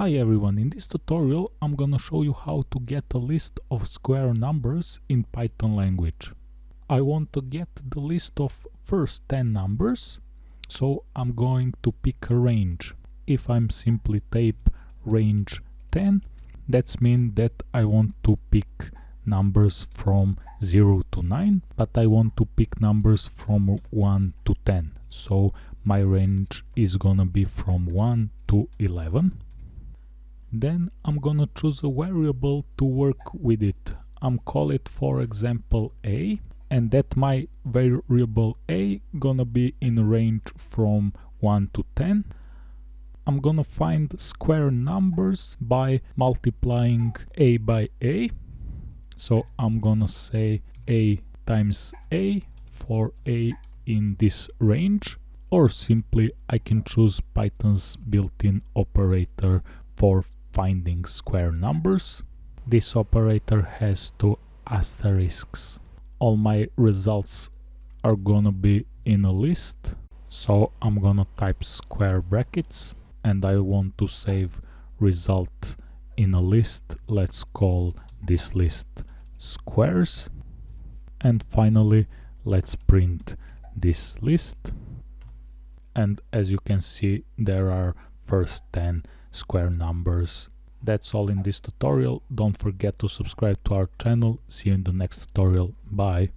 Hi everyone, in this tutorial I'm gonna show you how to get a list of square numbers in Python language. I want to get the list of first 10 numbers, so I'm going to pick a range. If I'm simply type range 10, that's mean that I want to pick numbers from 0 to 9, but I want to pick numbers from 1 to 10. So my range is gonna be from 1 to 11 then I'm gonna choose a variable to work with it. I'm call it for example a and that my variable a gonna be in range from 1 to 10. I'm gonna find square numbers by multiplying a by a. So I'm gonna say a times a for a in this range or simply I can choose Python's built-in operator for finding square numbers. This operator has two asterisks. All my results are gonna be in a list. So I'm gonna type square brackets and I want to save result in a list. Let's call this list squares. And finally, let's print this list. And as you can see, there are first 10 square numbers. That's all in this tutorial. Don't forget to subscribe to our channel. See you in the next tutorial. Bye.